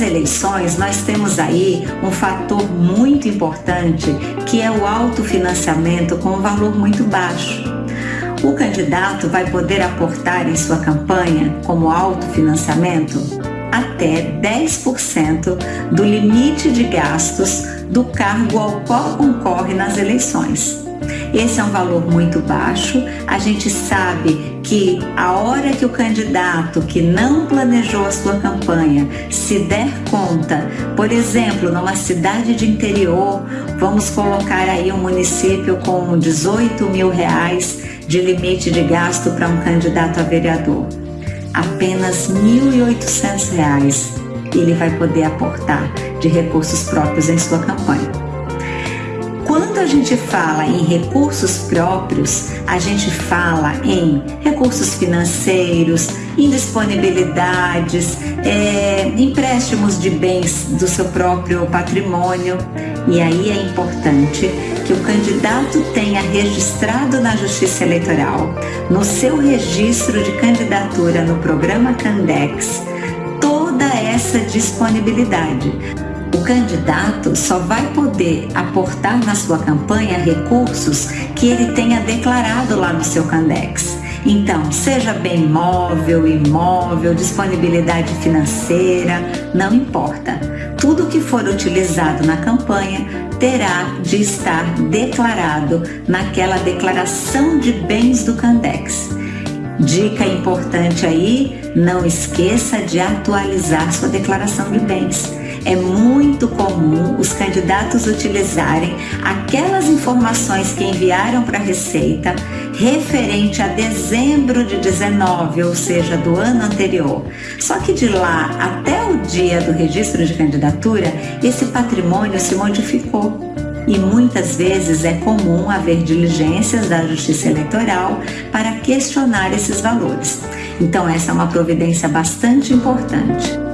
eleições, nós temos aí um fator muito importante que é o autofinanciamento com um valor muito baixo. O candidato vai poder aportar em sua campanha, como autofinanciamento, até 10% do limite de gastos do cargo ao qual concorre nas eleições. Esse é um valor muito baixo. A gente sabe que a hora que o candidato que não planejou a sua campanha se der conta, por exemplo, numa cidade de interior, vamos colocar aí um município com 18 mil reais de limite de gasto para um candidato a vereador. Apenas R$ 1.800 ele vai poder aportar de recursos próprios em sua campanha. Gente fala em recursos próprios, a gente fala em recursos financeiros, em disponibilidades, é, empréstimos de bens do seu próprio patrimônio. E aí é importante que o candidato tenha registrado na Justiça Eleitoral, no seu registro de candidatura no programa Candex, toda essa disponibilidade o candidato só vai poder aportar na sua campanha recursos que ele tenha declarado lá no seu Candex. Então, seja bem móvel, imóvel, disponibilidade financeira, não importa. Tudo que for utilizado na campanha terá de estar declarado naquela declaração de bens do Candex. Dica importante aí, não esqueça de atualizar sua declaração de bens é muito comum os candidatos utilizarem aquelas informações que enviaram para a Receita referente a dezembro de 19, ou seja, do ano anterior. Só que de lá até o dia do registro de candidatura, esse patrimônio se modificou e muitas vezes é comum haver diligências da Justiça Eleitoral para questionar esses valores. Então, essa é uma providência bastante importante.